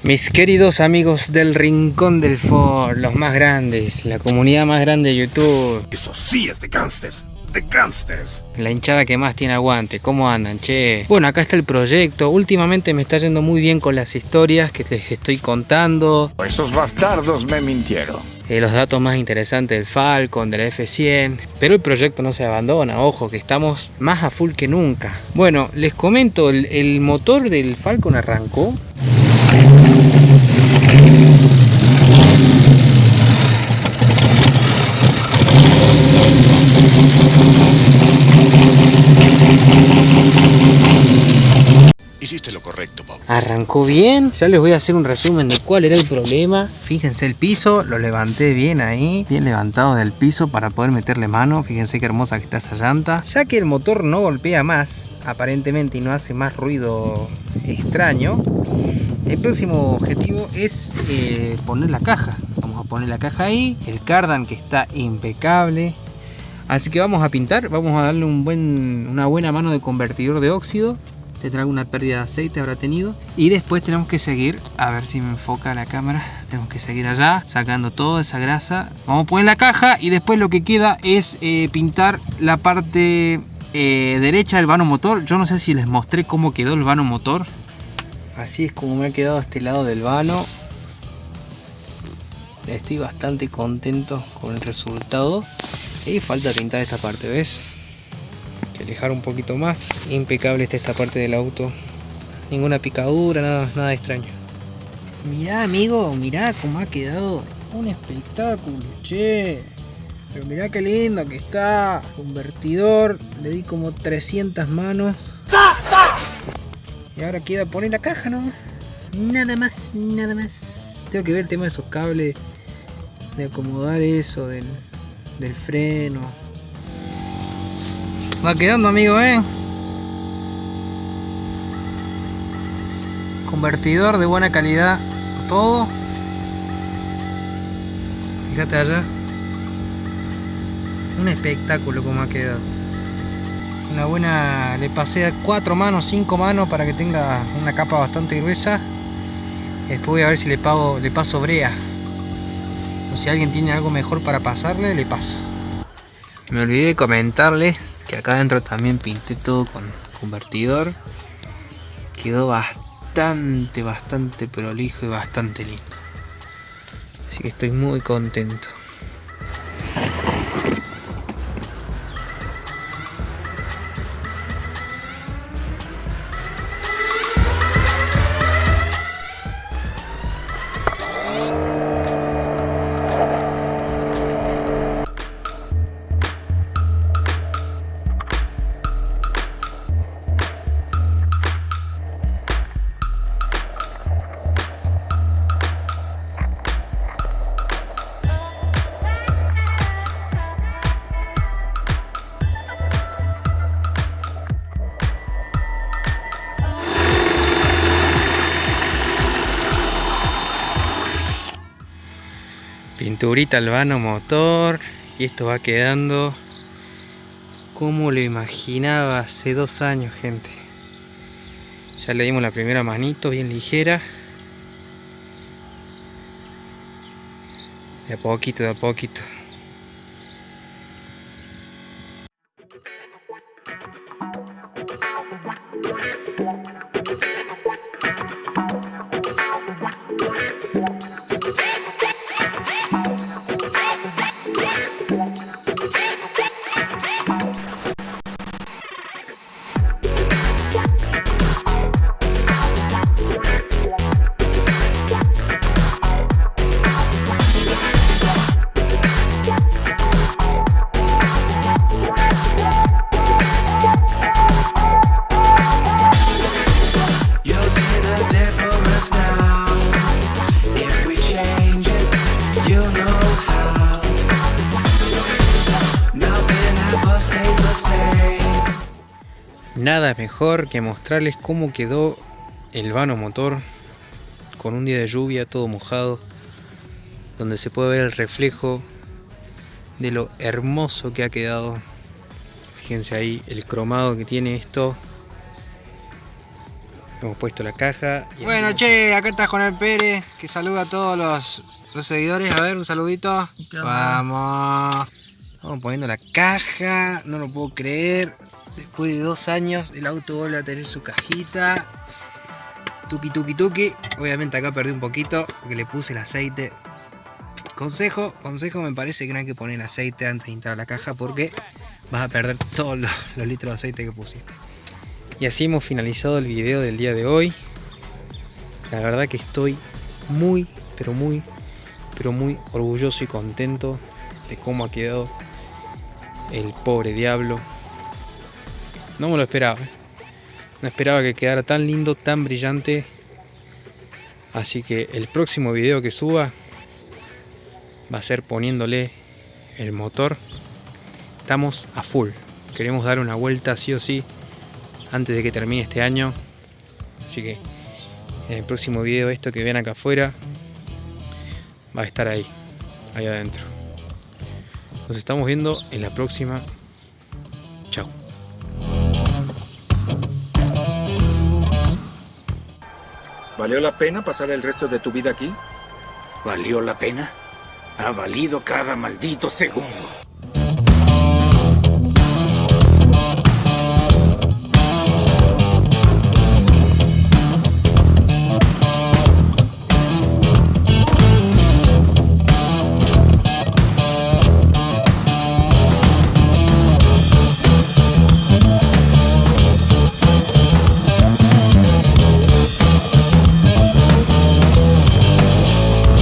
Mis queridos amigos del Rincón del Ford, los más grandes, la comunidad más grande de YouTube. Eso sí es de gangsters, de gangsters. La hinchada que más tiene aguante, ¿cómo andan, che? Bueno, acá está el proyecto. Últimamente me está yendo muy bien con las historias que les estoy contando. Esos bastardos me mintieron. eh, los datos más interesantes del Falcon, de la F100. Pero el proyecto no se abandona, ojo, que estamos más a full que nunca. Bueno, les comento, el, el motor del Falcon arrancó. Hiciste lo correcto, Bob. Arrancó bien, ya les voy a hacer un resumen de cuál era el problema. Fíjense el piso, lo levanté bien ahí, bien levantado del piso para poder meterle mano. Fíjense qué hermosa que está esa llanta. Ya que el motor no golpea más, aparentemente, y no hace más ruido extraño, el próximo objetivo es eh, poner la caja. Vamos a poner la caja ahí, el cardan que está impecable. Así que vamos a pintar, vamos a darle una buena mano de convertidor de óxido. Tendrá alguna pérdida de aceite habrá tenido. Y después tenemos que seguir a ver si me enfoca la cámara. Tenemos que seguir allá sacando toda esa grasa. Vamos a poner la caja y después lo que queda es eh, pintar la parte eh, derecha del vano motor. Yo no sé si les mostré cómo quedó el vano motor así es como me ha quedado este lado del vano estoy bastante contento con el resultado y falta pintar esta parte ves que alejar un poquito más. Impecable está esta parte del auto. Ninguna picadura, nada, nada extraño. Mirá amigo, mirá cómo ha quedado. Un espectáculo, che. Pero mirá qué lindo que está. Convertidor, le di como 300 manos. Y ahora queda poner la caja nomás. Nada más, nada más. Tengo que ver el tema de esos cables. De acomodar eso del, del freno. Va quedando, amigo, ¿eh? Convertidor de buena calidad, todo. Fíjate allá. Un espectáculo como ha quedado. Una buena... Le pasé cuatro manos, cinco manos para que tenga una capa bastante gruesa. Después voy a ver si le, pago, le paso brea. O si alguien tiene algo mejor para pasarle, le paso. Me olvidé de comentarles que acá adentro también pinté todo con convertidor quedó bastante bastante prolijo y bastante lindo así que estoy muy contento pinturita al vano motor y esto va quedando como lo imaginaba hace dos años gente. Ya le dimos la primera manito bien ligera. De a poquito de a poquito Nada mejor que mostrarles cómo quedó el vano motor con un día de lluvia todo mojado donde se puede ver el reflejo de lo hermoso que ha quedado fíjense ahí el cromado que tiene esto Hemos puesto la caja. bueno, che, acá está Juan Pérez, que saluda a todos los, los seguidores. A ver, un saludito. Vamos. Vamos poniendo la caja. No lo puedo creer. Después de dos años, el auto vuelve a tener su cajita. Tuki tuki tuki. Obviamente acá perdí un poquito porque le puse el aceite. Consejo, consejo, me parece que no hay que poner aceite antes de entrar a la caja porque vas a perder todos los, los litros de aceite que pusiste. Y así hemos finalizado el video del día de hoy. La verdad que estoy muy, pero muy, pero muy orgulloso y contento de cómo ha quedado el pobre diablo. No me lo esperaba. No esperaba que quedara tan lindo, tan brillante. Así que el próximo video que suba va a ser poniéndole el motor. Estamos a full. Queremos dar una vuelta sí o sí antes de que termine este año. Así que en el próximo video esto que ven acá afuera va a estar ahí, ahí adentro. Nos estamos viendo en la próxima. ¿Valió la pena pasar el resto de tu vida aquí? ¿Valió la pena? Ha valido cada maldito segundo.